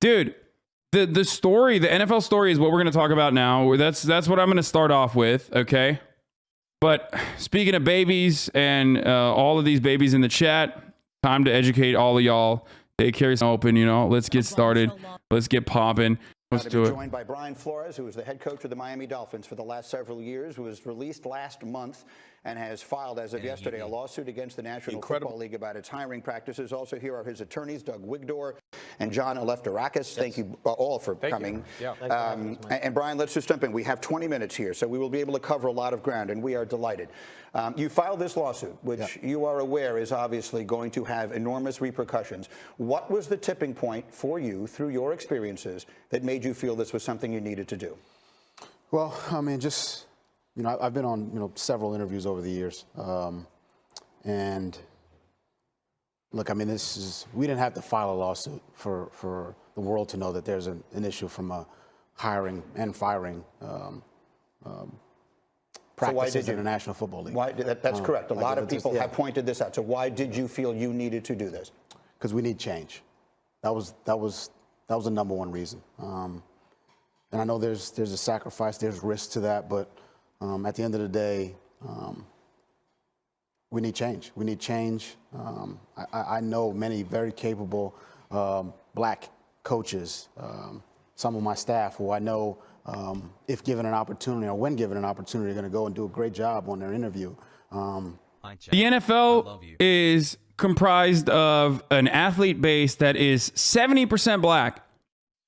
dude. The the story, the NFL story, is what we're going to talk about now. That's that's what I'm going to start off with. Okay. But speaking of babies and uh, all of these babies in the chat, time to educate all of y'all. Daycare is open. You know, let's get started. Let's get popping. Let's do it. joined by Brian Flores, who was the head coach of the Miami Dolphins for the last several years, who was released last month and has filed, as of yesterday, a lawsuit against the National Football League about its hiring practices. Also, here are his attorneys, Doug Wigdor and John Elefterakis. Thank you uh, all for coming. Yeah. Um, and, and Brian, let's just jump in. We have 20 minutes here, so we will be able to cover a lot of ground, and we are delighted. Um, you filed this lawsuit, which you are aware is obviously going to have enormous repercussions. What was the tipping point for you, through your experiences, that made you feel this was something you needed to do? Well, I mean, just you know, I've been on you know several interviews over the years, um, and look, I mean, this is we didn't have to file a lawsuit for for the world to know that there's an, an issue from a hiring and firing um, um, practices did in the National Football League. Why, that, that's Um, correct. A like, lot of it's just- people yeah. have pointed this out. So why did you feel you needed to do this? because we need change. That was that was that was the number one reason. Um, and I know there's there's a sacrifice, there's risk to that, but um, at the end of the day, um, we need change. We need change. Um, I, I I know many very capable um, black coaches, um, some of my staff who I know, um, if given an opportunity or when given an opportunity, are going to go and do a great job on their interview. Um, The NFL is comprised of an athlete base that is 70% black.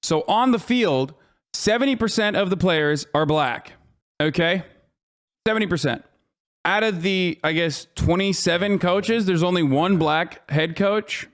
So on the field, 70% of the players are black. Okay? 70%. Out of the, I guess, 27 coaches, there's only one black head coach.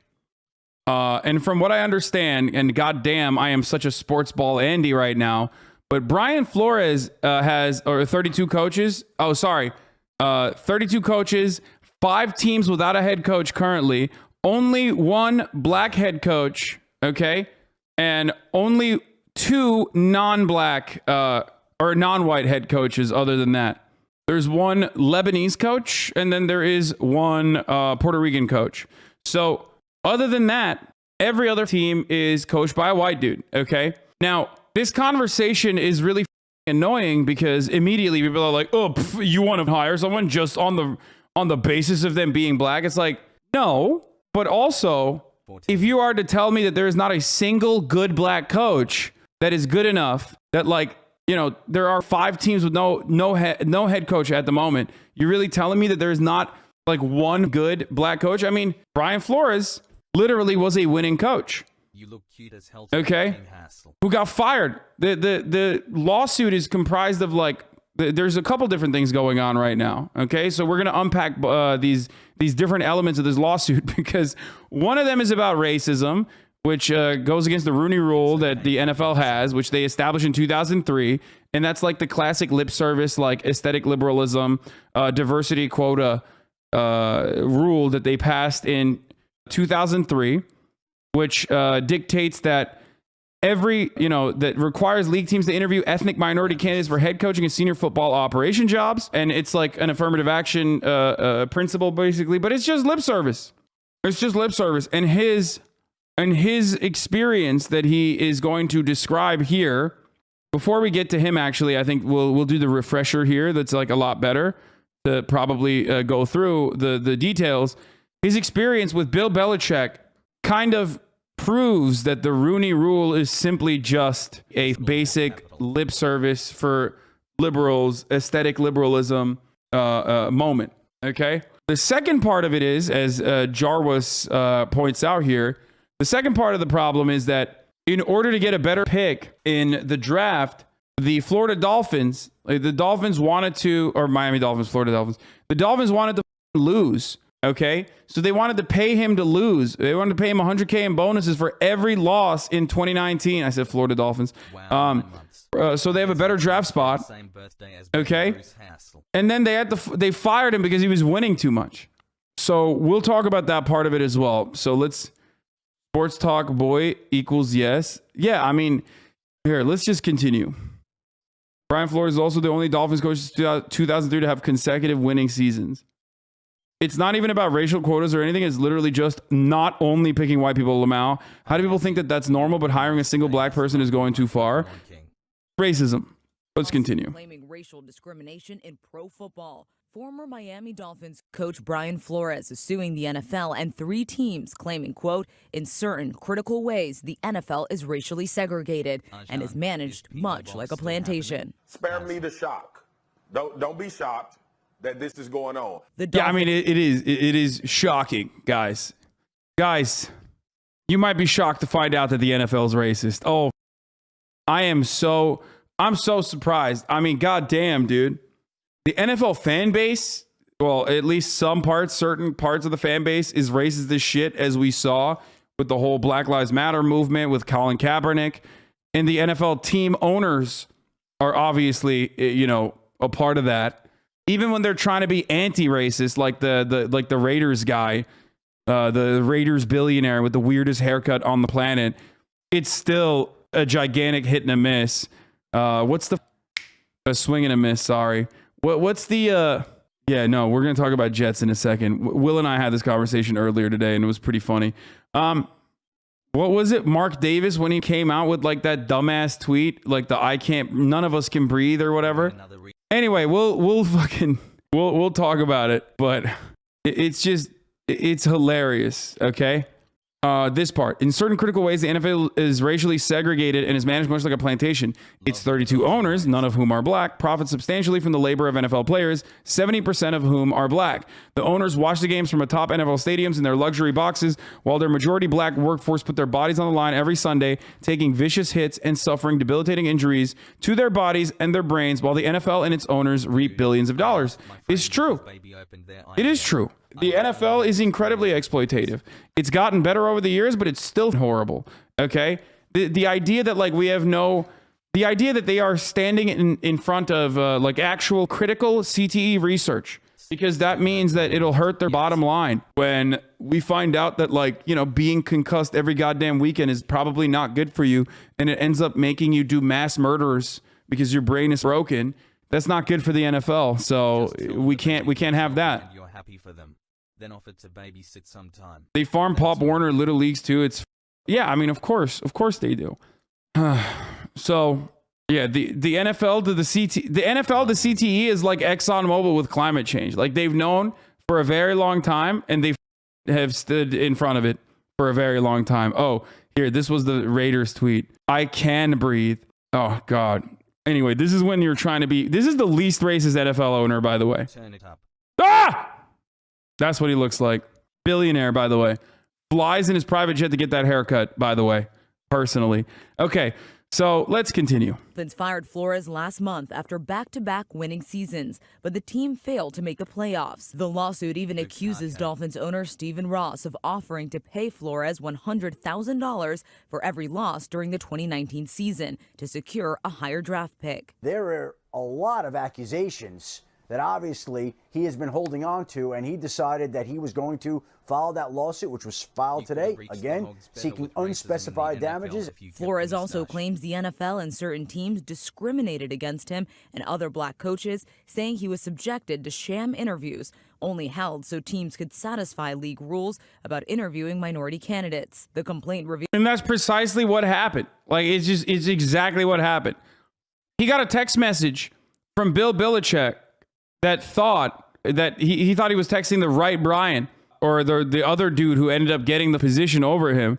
Uh, and from what I understand, and goddamn, I am such a sports ball Andy right now. But Brian Flores uh, has or 32 coaches. Oh, sorry, uh, 32 coaches, five teams without a head coach currently. Only one black head coach. Okay, and only two non-black uh, or non-white head coaches. Other than that, there's one Lebanese coach, and then there is one uh, Puerto Rican coach. So, other than that, every other team is coached by a white dude. Okay. Now, this conversation is really annoying because immediately people are like, "Oh, pff, you want to hire someone just on the on the basis of them being black?" It's like, no. But also, if you are to tell me that there is not a single good black coach that is good enough that like you know there are five teams with no no head no head coach at the moment. You're really telling me that there is not like one good black coach? I mean brian flores literally was a winning coach. You look cute as hell. Okay. Who got fired? The the the lawsuit is comprised of like there's a couple different things going on right now okay? So we're going to unpack uh, these these different elements of this lawsuit because one of them is about racism which uh, goes against the Rooney Rule that the NFL has, which they established in 2003, and that's like the classic lip service, like aesthetic liberalism, uh, diversity quota uh, rule that they passed in 2003, which uh, dictates that every you know that requires league teams to interview ethnic minority candidates for head coaching and senior football operation jobs and it's like an affirmative action uh, uh, principle basically but it's just lip service. It's just lip service and his and his experience that he is going to describe here before we get to him actually i think we'll we'll do the refresher here that's like a lot better to probably uh, go through the the details. His experience with bill belichick kind of proves that the rooney rule is simply just a basic lip service for liberals aesthetic liberalism uh, uh, moment okay? The second part of it is as uh, jarvis uh, points out here the second part of the problem is that in order to get a better pick in the draft, the Florida Dolphins, the Dolphins wanted to, or Miami Dolphins, Florida Dolphins, the Dolphins wanted to lose. Okay. So they wanted to pay him to lose. They wanted to pay him 100K in bonuses for every loss in 2019. I said Florida Dolphins. Wow. Um, uh, so they have a better draft spot. Same birthday as Okay. And then they had to, they fired him because he was winning too much. So we'll talk about that part of it as well. So let's sports talk boy equals yes. Yeah, I mean, here, let's just continue. Brian Flores is also the only Dolphins coach since 2003 to have consecutive winning seasons. It's not even about racial quotas or anything. It's literally just not only picking white people. Lamau. How do people think that that's normal, but hiring a single black person is going too far? Racism. Let's continue. Claiming racial discrimination in pro football. Former Miami Dolphins coach Brian Flores is suing the NFL and three teams, claiming, quote, in certain critical ways, the NFL is racially segregated and is managed much like a plantation. spare me the shock. Don't don't be shocked that this is going on. The Yeah, I mean, it, it is. It, it is shocking, guys. Guys, you might be shocked to find out that the NFL is racist. Oh, I am so. I'm so surprised. I mean, goddamn, dude. The NFL fan base, well, at least some parts, certain parts of the fan base, is racist as shit, as we saw with the whole Black Lives Matter movement with Colin Kaepernick, and the NFL team owners are obviously, eh, you know, a part of that. Even when they're trying to be anti-racist, like the the like the Raiders guy, uh, the Raiders billionaire with the weirdest haircut on the planet, it's still a gigantic hit and a miss. Uh, what's the a swing and a miss? Sorry. What what's the uh? Yeah, no, we're gonna talk about Jets in a second. Will and I had this conversation earlier today, and it was pretty funny. Um, what was it, Mark Davis, when he came out with like that dumbass tweet, like the "I can't, none of us can breathe" or whatever. Anyway, we'll we'll fucking we'll we'll talk about it, but it- it's just it's hilarious. Okay. Uh, this part. In certain critical ways, the NFL is racially segregated and is managed much like a plantation. Its 32 owners, none of whom are black, profit substantially from the labor of NFL players, 70% of whom are black. The owners watch the games from atop NFL stadiums in their luxury boxes, while their majority black workforce put their bodies on the line every Sunday, taking vicious hits and suffering debilitating injuries to their bodies and their brains, while the NFL and its owners reap billions of dollars. It's true. whose baby opened their It is true. The NFL is incredibly exploitative. It's gotten better over the years, but it's still horrible. Okay? The the idea that like we have no the idea that they are standing in, in front of uh, like actual critical CTE research because that means that it'll hurt their bottom line when we find out that like you know being concussed every goddamn weekend is probably not good for you and it ends up making you do mass murders because your brain is broken that's not good for the NFL so we can't we can't have that You're happy for them. Then offer to babysit sometime. they farm Pop Warner Little Leagues too. It's yeah, I mean, of course, of course they do. so yeah, the the NFL to the CT the NFL to CTE is like Exxon ExxonMobil with climate change. Like they've known for a very long time, and they have stood in front of it for a very long time. Oh, here, this was the Raiders tweet. I can breathe. Oh God. Anyway, this is when you're trying to be. This is the least racist NFL owner, by the way. Turn it up. Ah! That's what he looks like. Billionaire, by the way. Flies in his private jet to get that haircut, by the way, personally. Okay, so let's continue. Dolphins fired Flores last month after back-to-back winning seasons, but the team failed to make the playoffs. The lawsuit even accuses content. Dolphins owner Stephen Ross of offering to pay Flores $100,000 for every loss during the 2019 season to secure a higher draft pick. there are a lot of accusations that obviously he has been holding on to, and he decided that he was going to file that lawsuit, which was filed You today, again, seeking with racism in the unspecified damages. if you kept Flores also moustache. claims the NFL and certain teams discriminated against him and other black coaches, saying he was subjected to sham interviews, only held so teams could satisfy league rules about interviewing minority candidates. The complaint revealed And that's precisely what happened. Like it's just it's exactly what happened. He got a text message from Bill Belichick that thought that he, he thought he was texting the right Brian or the the other dude who ended up getting the position over him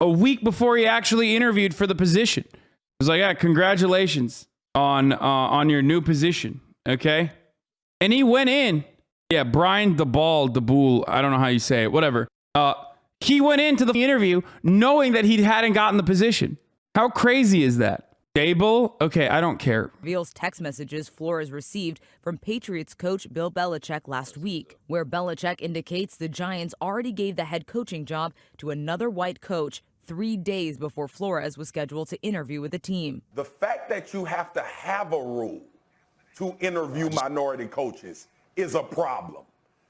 a week before he actually interviewed for the position. It was like, yeah, congratulations on uh, on your new position. Okay. And he went in. Yeah, Brian DeBall, DeBool, I don't know how you say it, whatever. Uh, he went into the interview knowing that he hadn't gotten the position. How crazy is that? Dable? Okay, I don't care. reveals text messages Flores received from Patriots coach Bill Belichick last week, where Belichick indicates the Giants already gave the head coaching job to another white coach three days before Flores was scheduled to interview with the team. The fact that you have to have a rule to interview minority coaches is a problem.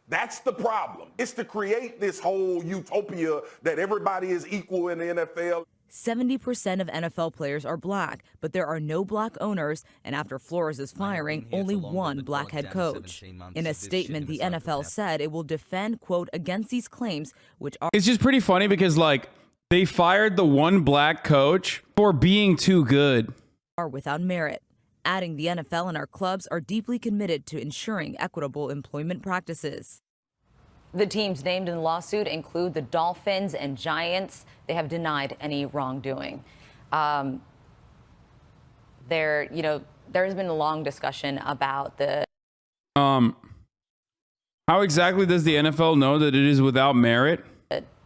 That's the problem. It's to create this whole utopia that everybody is equal in the NFL. 70% of NFL players are black, but there are no black owners, and after Flores' firing, only one than black head coach. In a of this shit statement, the the NFL said it will defend, quote, against these claims, which are It's just pretty funny because like they fired the one black coach for being too good. are without merit. Adding the NFL and our clubs are deeply committed to ensuring equitable employment practices. The teams named in the lawsuit include the Dolphins and Giants. They have denied any wrongdoing. Um, there, you know, there has been a long discussion about the Um, how exactly does the NFL know that it is without merit?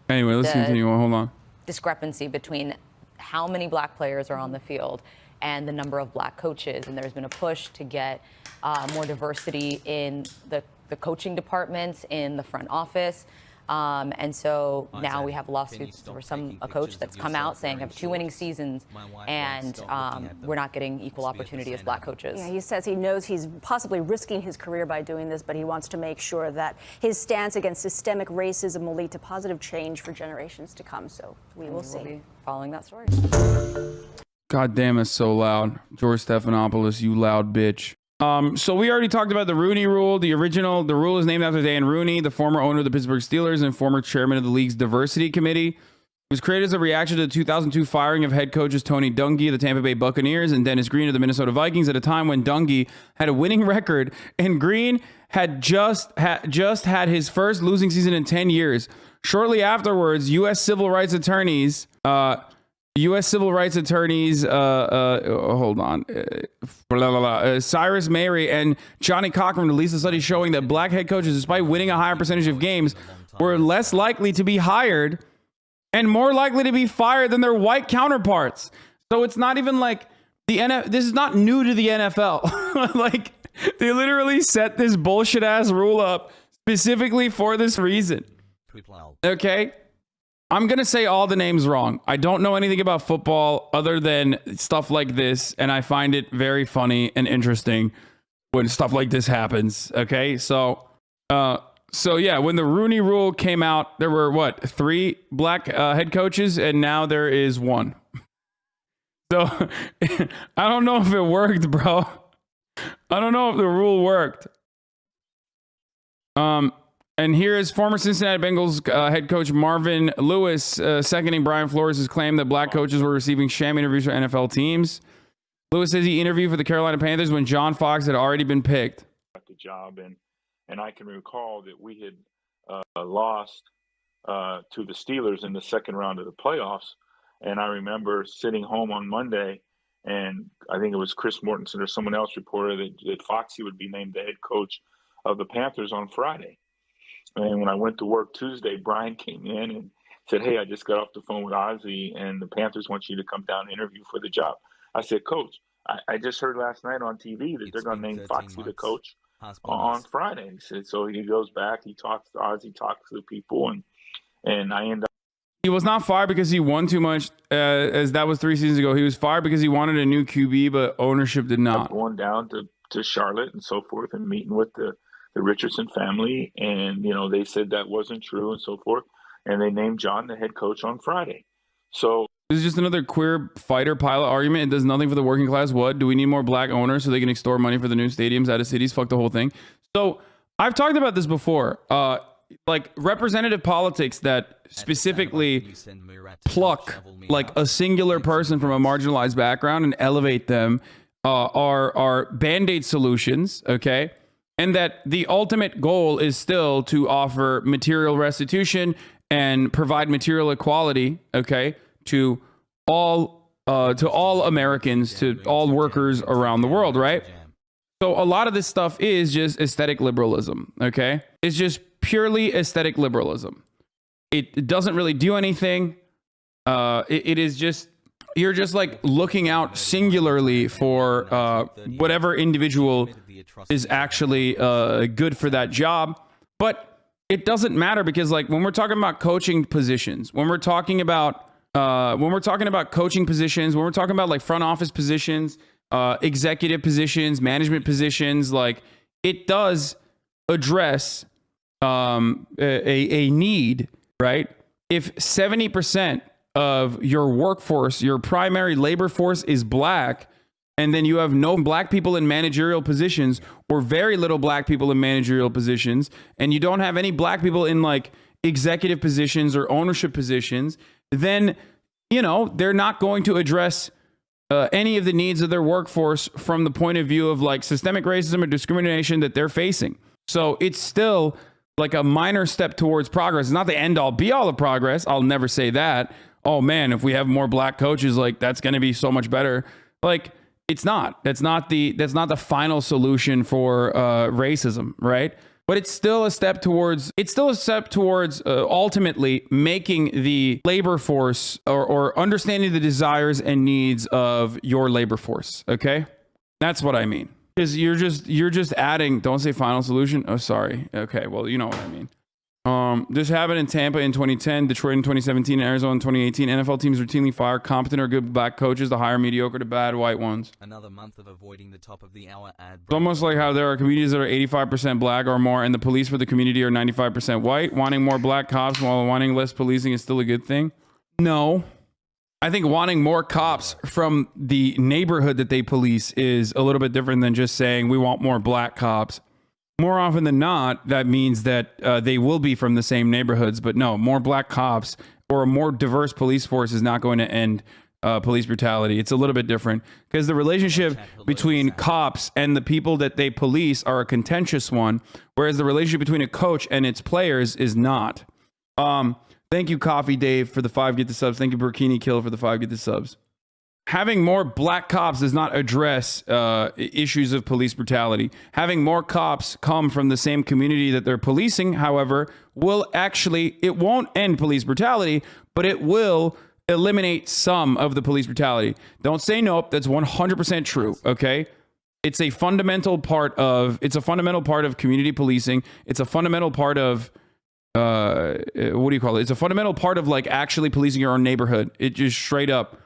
Anyway, let's continue. Hold on. discrepancy between how many black players are on the field and the number of black coaches. And there's been a push to get uh, more diversity in the, the coaching departments, in the front office. Um, and so now we have lawsuits stop for some a coach that's come out saying I have two winning seasons My wife won't and um, we're not getting equal Must be a opportunity as black coaches. Yeah, he says he knows he's possibly risking his career by doing this, but he wants to make sure that his stance against systemic racism will lead to positive change for generations to come. So we will We'll see. be following that story. God damn, it's so loud. George Stephanopoulos, you loud bitch. Um, so we already talked about the Rooney Rule. The original, the rule is named after Dan Rooney, the former owner of the Pittsburgh Steelers and former chairman of the league's diversity committee. It was created as a reaction to the 2002 firing of head coaches Tony Dungy of the Tampa Bay Buccaneers and Dennis Green of the Minnesota Vikings at a time when Dungy had a winning record and Green had just had just had his first losing season in 10 years. Shortly afterwards, U.S. civil rights attorneys uh, U.S. civil rights attorneys, uh, uh, hold on, uh, blah, blah, blah, uh, Cyrus Mehri and Johnnie Cochran released a study showing that black head coaches, despite winning a higher percentage of games, were less likely to be hired and more likely to be fired than their white counterparts. So it's not even like the NFL, this is not new to the NFL. like they literally set this bullshit ass rule up specifically for this reason. Okay. I'm going to say all the names wrong. I don't know anything about football other than stuff like this. And I find it very funny and interesting when stuff like this happens. Okay. So, uh, so yeah, when the Rooney rule came out, there were what, three black uh, head coaches, and now there is one. So I don't know if it worked, bro. I don't know if the rule worked. Um, and here is former Cincinnati Bengals uh, head coach Marvin Lewis uh, seconding Brian Flores' claim that black coaches were receiving sham interviews for NFL teams. Lewis says he interviewed for the Carolina Panthers when John Fox had already been picked. got the job, and and I can recall that we had uh, lost uh, to the Steelers in the second round of the playoffs, and I remember sitting home on Monday, and I think it was Chris Mortensen or someone else reported that, that Foxy would be named the head coach of the Panthers on Friday. And when I went to work Tuesday, Brian came in and said, "Hey, I just got off the phone with Ozzie, and the Panthers want you to come down and interview for the job." I said, "Coach, I, I just heard last night on TV that It's they're going to name 13 Foxy the coach." Has on lost. Friday. He said so he goes back, he talks to Ozzie, talks to the people and and I end up He was not fired because he won too much, uh, as that was three seasons ago. He was fired because he wanted a new QB, but ownership did not. going down to, to Charlotte and so forth and meeting with the, the Richardson family and you know, they said that wasn't true and so forth. And they named John the head coach on Friday. So This is just another queer fighter pilot argument. It does nothing for the working class. What? Do we need more black owners so they can extort money for the new stadiums out of cities? Fuck the whole thing. So I've talked about this before. Uh, like representative politics that specifically pluck like a singular person from a marginalized background and elevate them uh, are are band-aid solutions okay and that the ultimate goal is still to offer material restitution and provide material equality okay to all uh, to all Americans to all workers around the world right so a lot of this stuff is just aesthetic liberalism, okay? It's just purely aesthetic liberalism. It, doesn't really do anything. Uh, it, it is just you're just like looking out singularly for uh, whatever individual is actually uh, good for that job. But it doesn't matter because like when we're talking about coaching positions, when we're talking about uh, when we're talking about coaching positions, when we're talking about like front office positions, uh, executive positions, management positions, like it does address um, a, a a need, right? If 70% of your workforce, your primary labor force is black, and then you have no black people in managerial positions or very little black people in managerial positions, and you don't have any black people in like executive positions or ownership positions, then you know they're not going to address uh, any of the needs of their workforce from the point of view of like systemic racism or discrimination that they're facing. So it's still like a minor step towards progress. It's not the end all be all of progress. I'll never say that. Oh man, if we have more black coaches, like that's going to be so much better. Like it's not. That's not the that's not the final solution for uh, racism, right? But it's still a step towards. It's still a step towards uh, ultimately making the labor force or, or understanding the desires and needs of your labor force. Okay, that's what I mean. Because you're just you're just adding. Don't say final solution. Oh, sorry. Okay, well you know what I mean. Um, this happened in Tampa in 2010, Detroit in 2017, and Arizona in 2018. NFL teams routinely fire competent or good black coaches to hire mediocre to bad white ones. Another month of avoiding the top of the hour ad. It's almost like how there are communities that are 85% black or more, and the police for the community are 95% white. Wanting more black cops while wanting less policing is still a good thing. No. I think wanting more cops from the neighborhood that they police is a little bit different than just saying we want more black cops. More often than not, that means that uh, they will be from the same neighborhoods. But no, more black cops or a more diverse police force is not going to end uh, police brutality. It's a little bit different because the relationship between cops and the people that they police are a contentious one, whereas the relationship between a coach and its players is not. Um, thank you, Coffee Dave, for the five get the subs. Thank you, Burkini Kill, for the five get the subs having more black cops does not address uh, issues of police brutality. Having more cops come from the same community that they're policing, however, will actually it won't end police brutality, but it will eliminate some of the police brutality. Don't say nope. That's 100% true. Okay. It's a fundamental part of it's a fundamental part of community policing. It's a fundamental part of uh what do you call it? It's a fundamental part of like actually policing your own neighborhood. It just straight up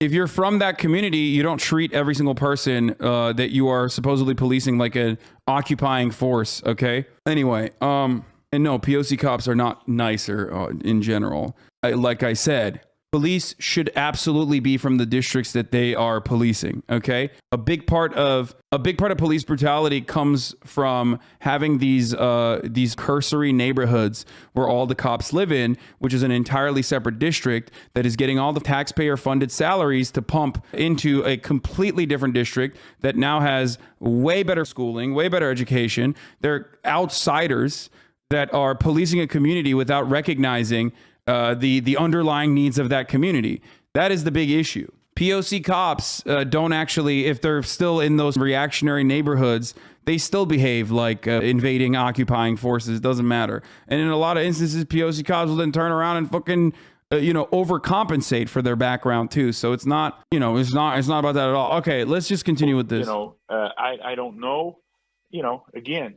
if you're from that community, you don't treat every single person uh, that you are supposedly policing like an occupying force. Okay. Anyway, um, and no, POC cops are not nicer uh, in general. I, like I said, police should absolutely be from the districts that they are policing okay? A big part of a big part of police brutality comes from having these uh, these cursory neighborhoods where all the cops live in which is an entirely separate district that is getting all the taxpayer funded salaries to pump into a completely different district that now has way better schooling way better education. They're outsiders that are policing a community without recognizing uh, the the underlying needs of that community. That is the big issue. POC cops uh, don't actually, if they're still in those reactionary neighborhoods, they still behave like uh, invading, occupying forces. It doesn't matter. And in a lot of instances, POC cops will then turn around and fucking, uh, you know, overcompensate for their background too. So it's not, you know, it's not, it's not about that at all. Okay, let's just continue with this. You know, uh, I I don't know. You know, again,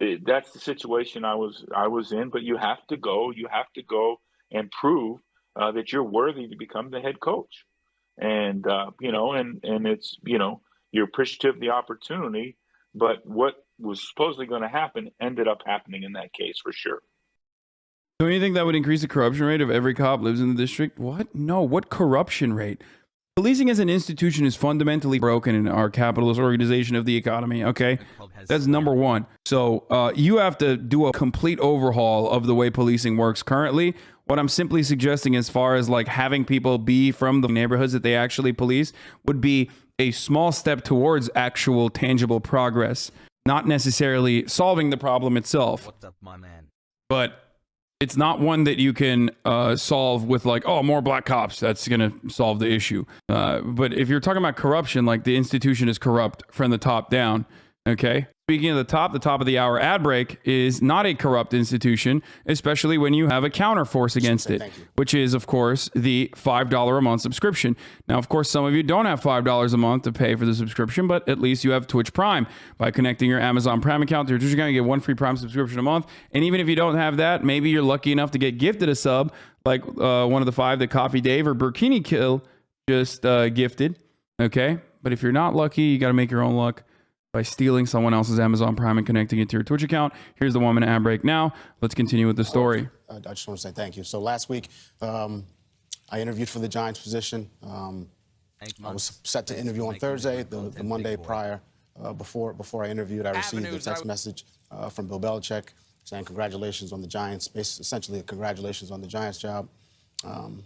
it, that's the situation I was I was in. But you have to go. You have to go and prove uh, that you're worthy to become the head coach. And uh, you know, and and it's you know you're appreciative of the opportunity. But what was supposedly going to happen ended up happening in that case for sure. Don't you think that would increase the corruption rate of every cop lives in the district? What? No. What corruption rate? Policing as an institution is fundamentally broken in our capitalist organization of the economy. Okay, that's number one. So uh, you have to do a complete overhaul of the way policing works currently. What I'm simply suggesting, as far as like having people be from the neighborhoods that they actually police, would be a small step towards actual tangible progress, not necessarily solving the problem itself. What's up, my man? But it's not one that you can uh, solve with like oh more black cops that's going to solve the issue. Uh, but if you're talking about corruption like the institution is corrupt from the top down okay Speaking of the top, the top of the hour ad break is not a corrupt institution, especially when you have a counterforce against it, which is, of course, the $5 a month subscription. Now, of course, some of you don't have $5 a month to pay for the subscription, but at least you have Twitch Prime. By connecting your Amazon Prime account to your Twitch account, you get one free Prime subscription a month. And even if you don't have that, maybe you're lucky enough to get gifted a sub, like uh, one of the five that Coffee Dave or Burkini Kill just uh, gifted. Okay. But if you're not lucky, you got to make your own luck by stealing someone else's Amazon Prime and connecting it to your Twitch account. Here's the one minute ad break now. Let's continue with the story. I just want to say thank you. So last week, um, I interviewed for the Giants position. Um, I was set to interview on Thursday. The, the Monday prior, uh, before before I interviewed, I received a text message uh, from Bill Belichick saying congratulations on the Giants. Essentially, congratulations on the Giants job. Um,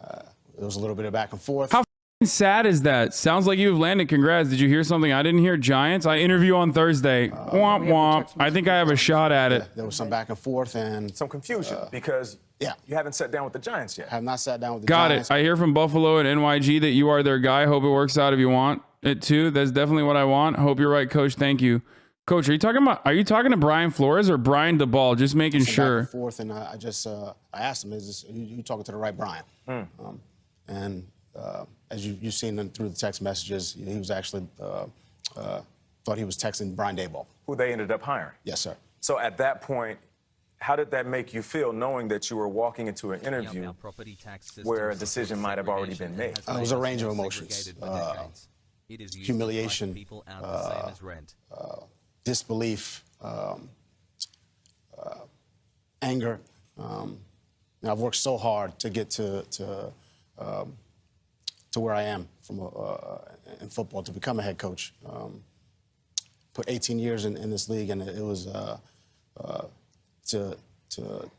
uh, there was a little bit of back and forth. How f***ing sad is that? Sounds like you've landed. Congrats. Did you hear something I didn't hear? Giants. I interview on Thursday. womp womp. I think I have a shot at it. there was some back and forth, and Some confusion because yeah. you haven't sat down with the Giants yet. have not sat down with the Got Giants. it. I hear from Buffalo and NYG that you are their guy. Hope it works out if you want it too. That's definitely what I want. Hope you're right, Coach. Thank you, Coach. Are you talking about? Are you talking to Brian Flores or Brian DeBall? Just making some back sure. and forth, and I, I just uh, I asked him, "Is this, you, you talking to the right Brian?" Um, and uh, as you you've seen him through the text messages, he was actually uh, uh, thought he was texting Brian Daboll. Who they ended up hiring. Yes, sir. So at that point, how did that make you feel knowing that you were walking into an interview? property tax where a decision might have already been made. has Uh, it was a range of emotions. Uh. It is used humiliation, price people out the same as rent. Disbelief, um, uh, anger. Um, and I've worked so hard to get to to um, to where I am from a, uh, in football to become a head coach. Um, put 18 years in, in this league, and it was uh, uh, to to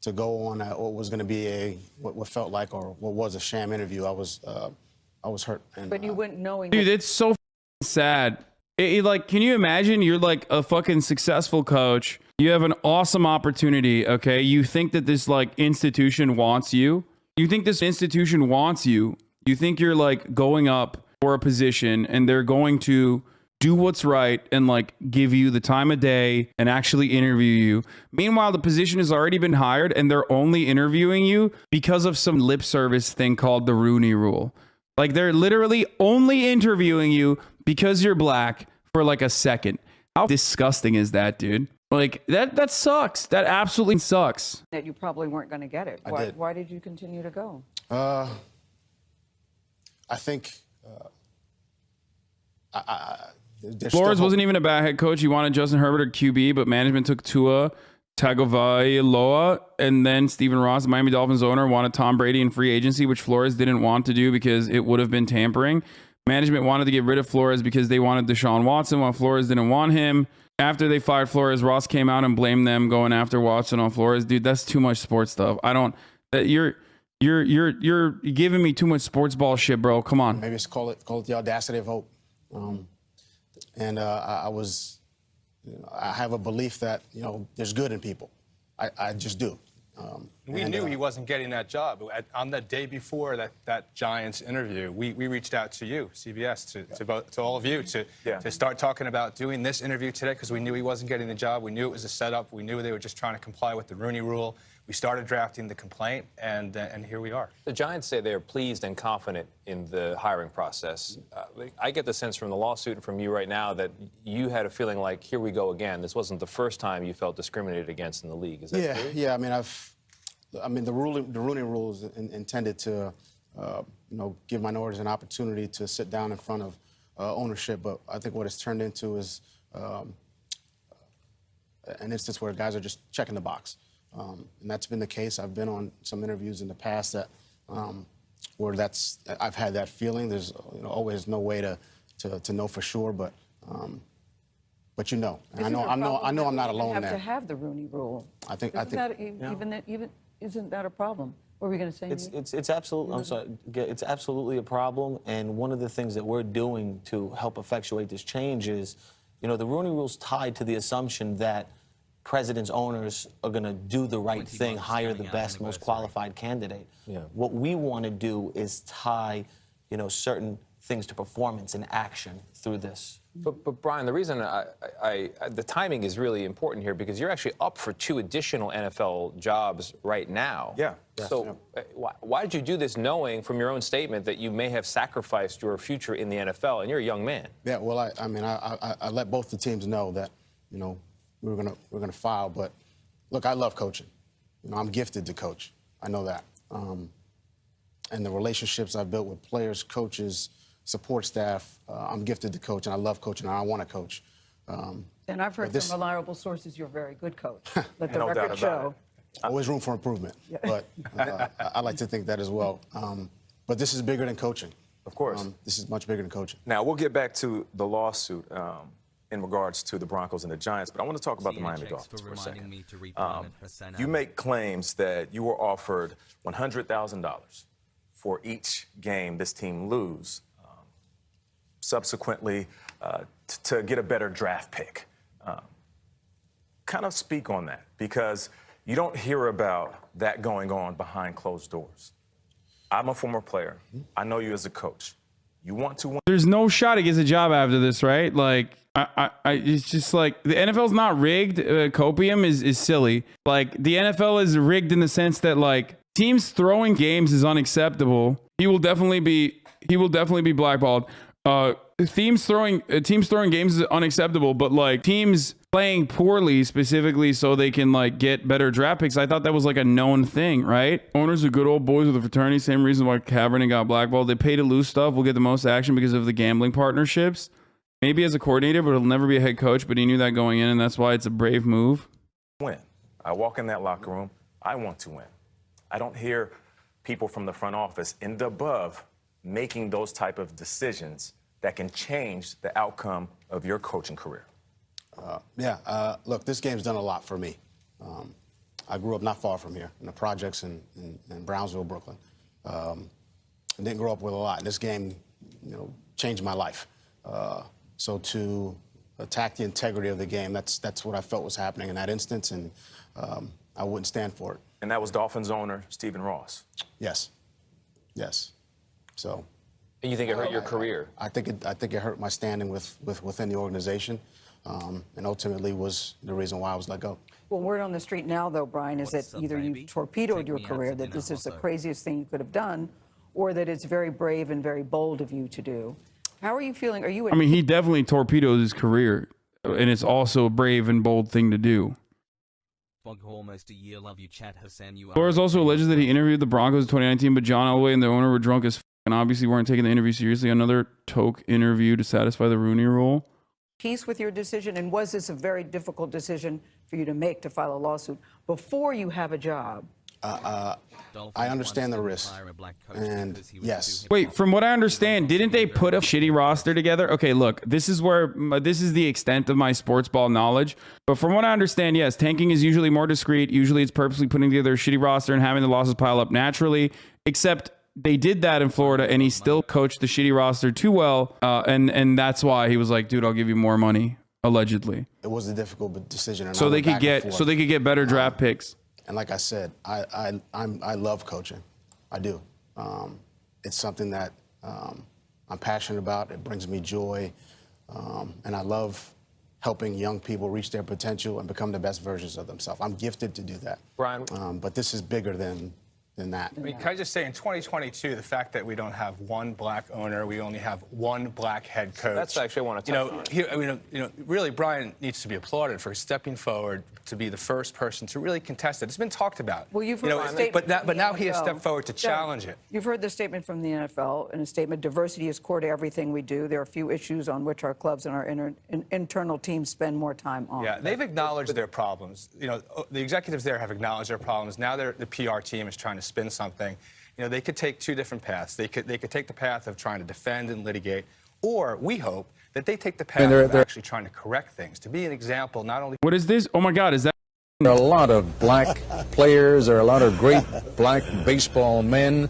to go on a, what was going to be a what, what felt like or what was a sham interview. I was uh, I was hurt. And, But you uh, went knowing. Dude, it's so f***ing sad. It- it, like, can you imagine? You're like a fucking successful coach. You have an awesome opportunity. Okay, you think that this like institution wants you. You think this institution wants you. You think you're like going up for a position, and they're going to do what's right and like give you the time of day and actually interview you. Meanwhile, the position has already been hired, and they're only interviewing you because of some lip service thing called the Rooney Rule. Like they're literally only interviewing you because you're black for like a second. How disgusting is that, dude? Like that that sucks. That absolutely sucks. that you probably weren't going to get it. I why, did. why did you continue to go? Uh, I think uh, I, I, still Flores wasn't even a bad head coach. He wanted Justin Herbert or QB, but management took Tua Tagovailoa, and then Stephen Ross, Miami Dolphins owner, wanted Tom Brady in free agency, which Flores didn't want to do because it would have been tampering. Management wanted to get rid of Flores because they wanted Deshaun Watson, while Flores didn't want him. After they fired Flores, Ross came out and blamed them going after Watson on Flores. Dude, that's too much sports stuff. I don't. That you're you're you're you're giving me too much sports ball shit, bro. Come on. Maybe it's call it call it the audacity of hope. Um, and uh, I, I was, you know, I have a belief that you know there's good in people. I, I just do. Um, We and, knew uh, he wasn't getting that job. At, on the day before that, that Giants interview, we, we reached out to you, CBS, to, to, both, to all of you, to, Yeah. to start talking about doing this interview today because we knew he wasn't getting the job. We knew it was a setup. We knew they were just trying to comply with the Rooney rule. We started drafting the complaint, and, uh, and here we are. The Giants say they're pleased and confident in the hiring process. Uh, I get the sense from the lawsuit and from you right now that you had a feeling like, here we go again. This wasn't the first time you felt discriminated against in the league. Is that Yeah, true? yeah. I mean, I've, I mean, the ruling, the Rooney Rule is in, intended to, uh, you know, give minorities an opportunity to sit down in front of uh, ownership. But I think what it's turned into is um, an instance where guys are just checking the box, um, and that's been the case. I've been on some interviews in the past that um, where that's I've had that feeling. There's you know, always no way to, to, to know for sure, but. Um, but you know, and I know, there a I know, I know, I'm not even alone have there. to have the Rooney Rule. I think, I Isn't think. that even that even isn't that a problem? What were we going to say? It's, it's, it's absolutely, I'm sorry, it's absolutely a problem. And one of the things that we're doing to help effectuate this change is, you know, the Rooney Rule's tied to the assumption that presidents, owners are going to do the right thing, hire the out best, most anniversary. qualified candidate. Yeah. What we want to do is tie, you know, certain things to performance and action through this. But, but Brian, the reason I, I, I, the timing is really important here because you're actually up for two additional NFL jobs right now. Yeah. So uh, why, why did you do this knowing from your own statement that you may have sacrificed your future in the NFL and you're a young man? Yeah, well, I, I mean, I, I, I let both the teams know that, you know, we were gonna we are gonna file. But look, I love coaching. You know, I'm gifted to coach. I know that. Um, and the relationships I've built with players, coaches, support staff, uh, I'm gifted to coach, and I love coaching, and I want to coach. Um, and I've heard this- from reliable sources you're a very good coach. Let the No doubt record about show. Always room for improvement, but uh, I, I like to think that as well. Um, but this is bigger than coaching. Of course. Um, this is much bigger than coaching. Now, we'll get back to the lawsuit um, in regards to the Broncos and the Giants, but I want to talk about the Miami Dolphins for a second. Um, you make claims that you were offered $100,000 for each game this team lose, um, subsequently uh, to get a better draft pick. Um, kind of speak on that because you don't hear about that going on behind closed doors. I'm a former player. I know you as a coach. You want to win. There's no shot he gets a job after this, right? Like, I, I, it's just like the NFL's not rigged. Uh, copium is is silly. Like the NFL is rigged in the sense that like teams throwing games is unacceptable. He will definitely be he will definitely be blackballed. Uh, teams throwing uh, teams throwing games is unacceptable, but like teams playing poorly specifically so they can like get better draft picks. I thought that was like a known thing, right? Owners are good old boys with a fraternity. Same reason why Kaepernick got blackballed. They pay to lose stuff. We'll get the most action because of the gambling partnerships. Maybe as a coordinator, but he'll never be a head coach. But he knew that going in, and that's why it's a brave move. win. I walk in that locker room, I want to win. I don't hear people from the front office and above making those type of decisions that can change the outcome of your coaching career. Uh, yeah, uh, look, this game's done a lot for me. Um, I grew up not far from here in the projects in, in, in Brownsville, Brooklyn. Um, I didn't grow up with a lot. This game, you know, changed my life. Uh, so to attack the integrity of the game, that's that's what I felt was happening in that instance, and um, I wouldn't stand for it. And that was Dolphins owner Stephen Ross. Yes, yes. So. And you think it hurt your career? I think it. I think it hurt my standing with, with within the organization, um, and ultimately was the reason why I was let go. Well, word on the street now, though, Brian, is that either you torpedoed your career, that this is the craziest thing you could have done, or that it's very brave and very bold of you to do. How are you feeling? Are you? I mean, he definitely torpedoed his career, and it's also a brave and bold thing to do. Fog almost a year. Love you, chat Hassan. You are. Flores also alleges that he interviewed the Broncos in 2019, but John Elway and the owner were drunk as f- and obviously weren't taking the interview seriously. Another toke interview to satisfy the Rooney Rule. peace with your decision? And was this a very difficult decision for you to make to file a lawsuit before you have a job? Uh, uh, I understand the risk, and yes, Wait, from what I understand, didn't they put a shitty roster together? Okay, look, this is where this is the extent of my sports ball knowledge. But from what I understand, yes, tanking is usually more discreet. Usually, it's purposely putting together a shitty roster and having the losses pile up naturally. Except they did that in Florida, and he still coached the shitty roster too well, uh, and and that's why he was like, "Dude, I'll give you more money." Allegedly, it was a difficult decision. And I so they could get so they could get better draft picks. And like I said, I I I'm, I love coaching. I do. Um, it's something that um, I'm passionate about. It brings me joy, um, and I love helping young people reach their potential and become the best versions of themselves. I'm gifted to do that. Brian, um, but this is bigger than than that. I mean, can I just say, in 2022, the fact that we don't have one black owner, we only have one black head coach. That's actually I want to You touch know, on. he, you know, you know, really, Brian needs to be applauded for stepping forward to be the first person to really contest it. It's been talked about. Well, you've you heard know, the statement but, now, but the now he has stepped forward to Doug, challenge it. You've heard the statement from the NFL in a statement diversity is core to everything we do. There are a few issues on which our clubs and our inter, in, internal teams spend more time on. Yeah, they've acknowledged their problems. You know, the executives there have acknowledged their problems. Now they're, the PR team is trying to spin something. You know, they could take two different paths. They could they could take the path of trying to defend and litigate, or we hope that they take the path they're- of they're- actually trying to correct things, to be an example not only. What is this? Oh my God, is that? There are a lot of black players. There are a lot of great black baseball men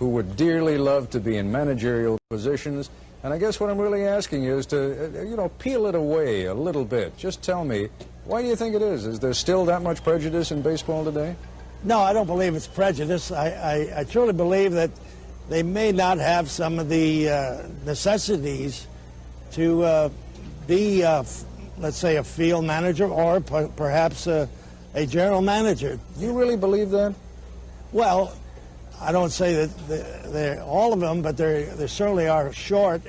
who would dearly love to be in managerial positions. And I guess what I'm really asking you is to, uh, you know, peel it away a little bit. Just tell me, why do you think it is? Is there still that much prejudice in baseball today? No, I don't believe it's prejudice. I, I, I truly believe that they may not have some of the uh, necessities to uh, be, uh, f- let's say, a field manager or per- perhaps a, a general manager. You really believe that? Well, I don't say that they're, they're all of them, but they they certainly are short.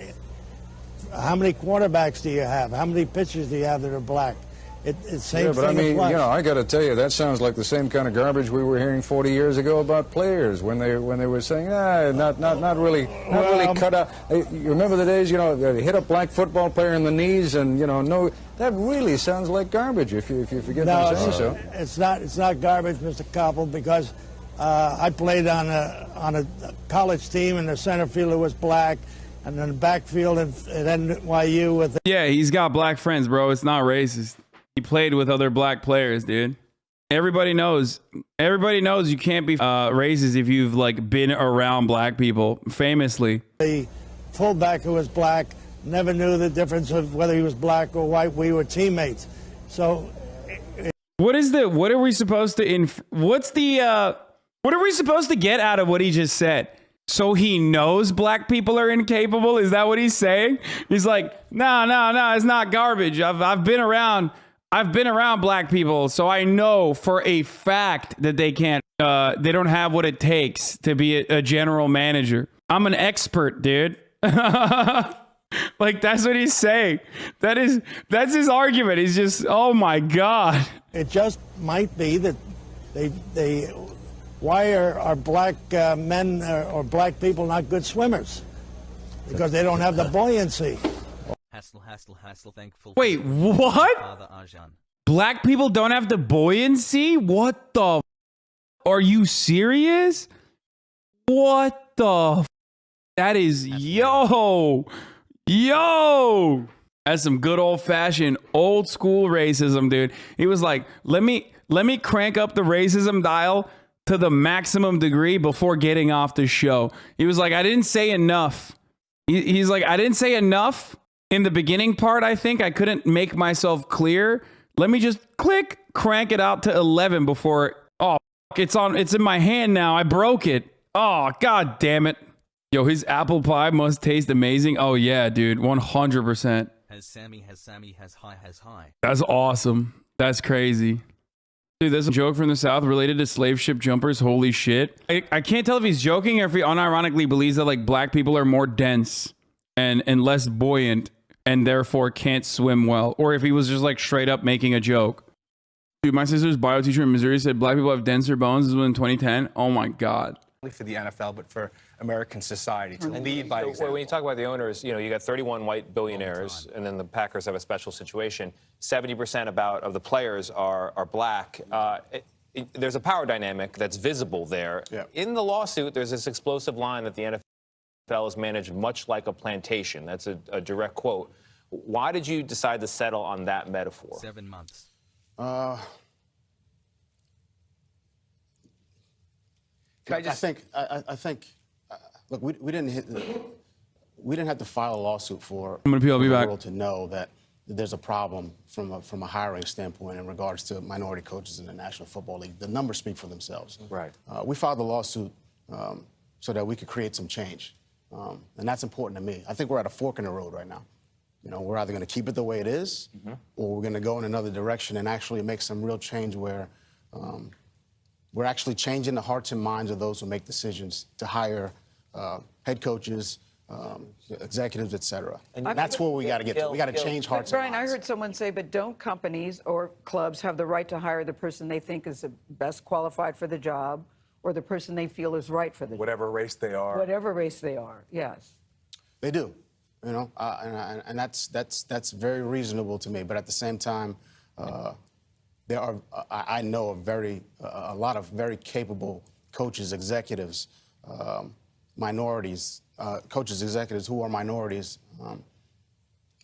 How many quarterbacks do you have? How many pitchers do you have that are black? It, it same Yeah, but thing I mean, you know, I got to tell you, that sounds like the same kind of garbage we were hearing 40 years ago about players when they when they were saying, ah, not not not really, not Well, really cut out. You remember the days, you know, they hit a black football player in the knees, and you know, no, that really sounds like garbage. If you if you forget No, to say it's, so. it's not. It's not garbage, Mr. Koppel, because uh, I played on a on a college team, and the center fielder was black, and then backfield at, at NYU with Yeah, he's got black friends, bro. It's not racist. He played with other black players, dude. Everybody knows. Everybody knows you can't be uh, racist if you've like been around black people. Famously, the fullback who was black. Never knew the difference of whether he was black or white. We were teammates, so what is the? What are we supposed to? Inf- what's the? uh What are we supposed to get out of what he just said? So he knows black people are incapable. Is that what he's saying? He's like, no, no, no. It's not garbage. I've I've been around. I've been around black people, so I know for a fact that they can't. Uh, they don't have what it takes to be a, a general manager. I'm an expert, dude. like that's what he's saying. That is that's his argument. He's just, oh my god. it just might be that they they. Why are, are black uh, men uh, or black people not good swimmers? Because they don't have the buoyancy. Hassle, hassle, hassle, thankful. Wait, what? Father Arjan. Black people don't have the buoyancy? What the? F- are you serious? What the? F- that is yo, yo. That's some good old fashioned old school racism, dude. He was like, let me let me crank up the racism dial to the maximum degree before getting off the show. He was like, I didn't say enough. He, he's like, I didn't say enough in the beginning part. I think I couldn't make myself clear. Let me just click, crank it out to 11 before. Oh, it's on. It's in my hand now. I broke it. Oh, god damn it. Yo, his apple pie must taste amazing. Oh yeah, dude, 100%. Has Sammy, has Sammy, has high, has high. That's awesome. That's crazy. Dude, there's a joke from the South related to slave ship jumpers. Holy shit. I, I can't tell if he's joking or if he unironically believes that like black people are more dense and, and less buoyant and therefore can't swim well. Or if he was just like straight up making a joke. Dude, my sister's bio teacher in Missouri said black people have denser bones. This was in 2010. Oh my God. only for the NFL, but for American society to lead by So, example. when you talk about the owners, you know, you got 31 white billionaires, and then the Packers have a special situation. 70% about of the players are are black. Uh, it- it- there's a power dynamic that's visible there. Yeah. In the lawsuit, there's this explosive line that the NFL is managed much like a plantation. That's a, a direct quote. Why did you decide to settle on that metaphor? Seven months. Uh, Can I I just- think I, I- I think uh, look we, we didn't hit we didn't have to file a lawsuit for I'm gonna pee, I'll be for the back. world to know that there's a problem from a, from a hiring standpoint in regards to minority coaches in the National Football League. The numbers speak for themselves. Right. Uh, we filed the lawsuit um, so that we could create some change, um, and that's important to me. I think we're at a fork in the road right now. You know, we're either going to keep it the way it is, or we're going to go in another direction and actually make some real change where um, we're actually changing the hearts and minds of those who make decisions to hire uh, head coaches, um, executives, et cetera. And that's where we got to get to. We got to change But hearts and minds. Brian, I heard someone say, but don't companies or clubs have the right to hire the person they think is the best qualified for the job or the person they feel is right for the job? Whatever race they are. Whatever race they are, yes. They do, you know, uh, and, and, and that's that's that's very reasonable to me. But at the same time, uh, there are I, I know a very uh, a lot of very capable coaches, executives, um, minorities, uh, coaches, executives who are minorities, um,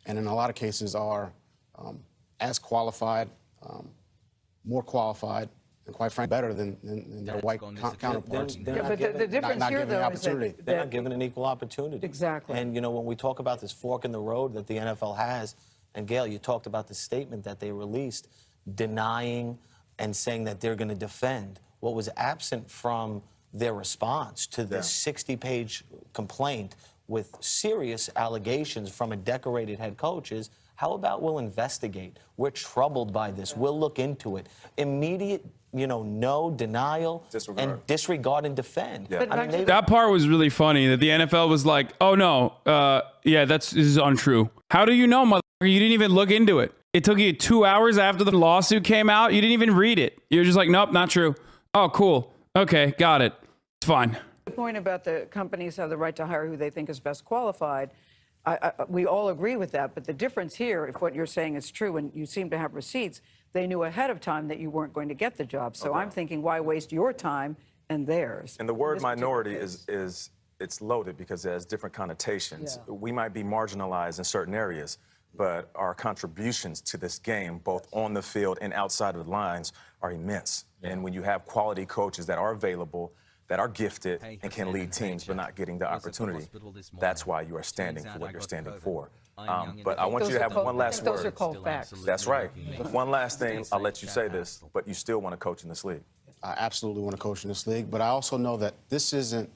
and in a lot of cases are um, as qualified, um, more qualified. And quite frankly, better than, than, than their white co- counterparts. They're Yeah, not but the- given- the difference not here, given the though, is that- opportunity. They're not given an equal opportunity. Exactly. And, you know, when we talk about this fork in the road that the NFL has, and Gayle, you talked about the statement that they released denying and saying that they're going to defend. What was absent from their response to this 60 page complaint with serious allegations from a decorated head coach is how about we'll investigate? We're troubled by this. We'll look into it. Immediate, you know, no denial and disregard and defend. I mean, That part was really funny that the NFL was like, "Oh no, uh, yeah, that's this is untrue." How do you know, mother? You didn't even look into it. It took you two hours after the lawsuit came out. You didn't even read it. You're just like, nope, not true. Oh, cool. Okay, got it. It's fine. The point about the companies have the right to hire who they think is best qualified, I, I, we all agree with that. But the difference here, if what you're saying is true and you seem to have receipts, they knew ahead of time that you weren't going to get the job. So I'm thinking, why waste your time and theirs? And the word minority is, is it's loaded because it has different connotations. Yeah. We might be marginalized in certain areas, but our contributions to this game, both on the field and outside of the lines, are immense. And when you have quality coaches that are available, that are gifted Hey, and can lead teams but not getting the Was the opportunity, that's why you are standing for what I you're standing COVID. for. I'm Um, but I want Those you to have cold- one I last think those are word. cold facts. That's right. One last thing, I'll let you say this, but you still want to coach in this league. I absolutely want to coach in this league, but I also know that this isn't.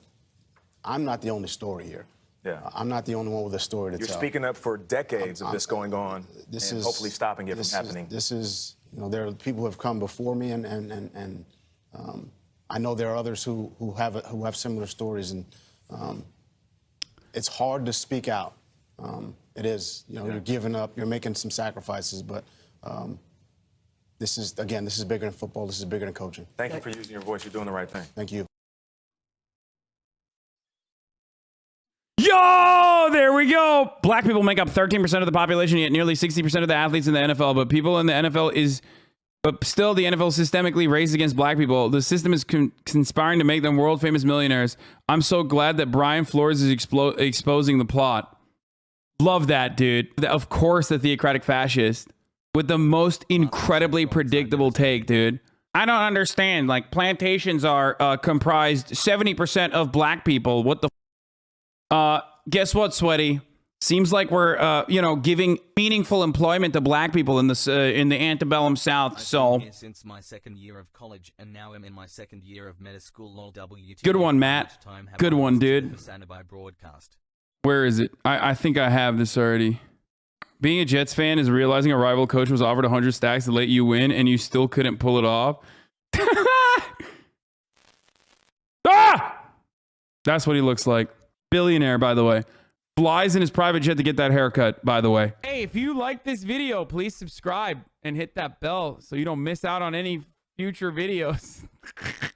I'm not the only story here. Yeah. I'm not the only one with a story to tell. You're speaking up for decades of I'm- this going on this and is hopefully stopping it from happening. Is, this is, you know, there are people who have come before me, and and and, and um, I know there are others who who have who have similar stories, and um, it's hard to speak out. Um, it is, you know, you're giving up, you're making some sacrifices, but um, this is again, this is bigger than football. This is bigger than coaching. Thank you for using your voice. You're doing the right thing. Thank you. Yo, there we go. Black people make up 13% of the population, yet nearly 60% of the athletes in the NFL. But people in the NFL is, but still the NFL systemically racist against black people. The system is con- conspiring to make them world famous millionaires. I'm so glad that Brian Flores is explo- exposing the plot. Love that, dude. Of course, the theocratic fascist with the most incredibly predictable take, dude. I don't understand. Like plantations are uh, comprised 70% of black people. What the uh, guess what, Sweaty? Seems like we're, uh, you know, giving meaningful employment to black people in this uh, in the antebellum South. So, since my second year of college, and now I'm in my second year of med school. Good one, Matt. Each time have Good one, dude. Where is it? I, I think I have this already. Being a Jets fan is realizing a rival coach was offered 100 stacks to let you win, and you still couldn't pull it off. ah! That's what he looks like. Billionaire, by the way. Flies in his private jet to get that haircut, by the way. Hey, if you like this video, please subscribe and hit that bell so you don't miss out on any future videos.